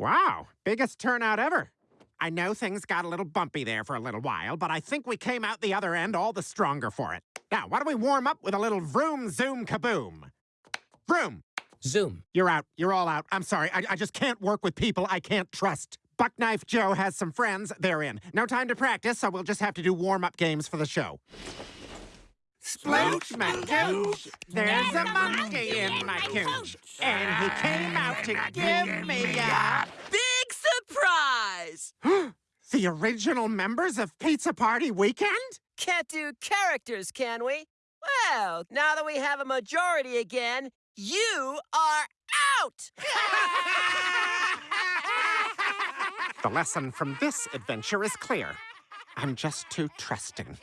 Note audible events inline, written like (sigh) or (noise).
Wow, biggest turnout ever. I know things got a little bumpy there for a little while, but I think we came out the other end all the stronger for it. Now, why don't we warm up with a little vroom zoom kaboom? Vroom! Zoom. You're out. You're all out. I'm sorry. I, I just can't work with people I can't trust. Buckknife Joe has some friends. They're in. No time to practice, so we'll just have to do warm-up games for the show. Splooch my gooch. There's a monkey in my cooch. And he came out to give me a... Surprise! (gasps) The original members of Pizza Party Weekend? Can't do characters, can we? Well, now that we have a majority again, you are out! (laughs) The lesson from this adventure is clear. I'm just too trusting.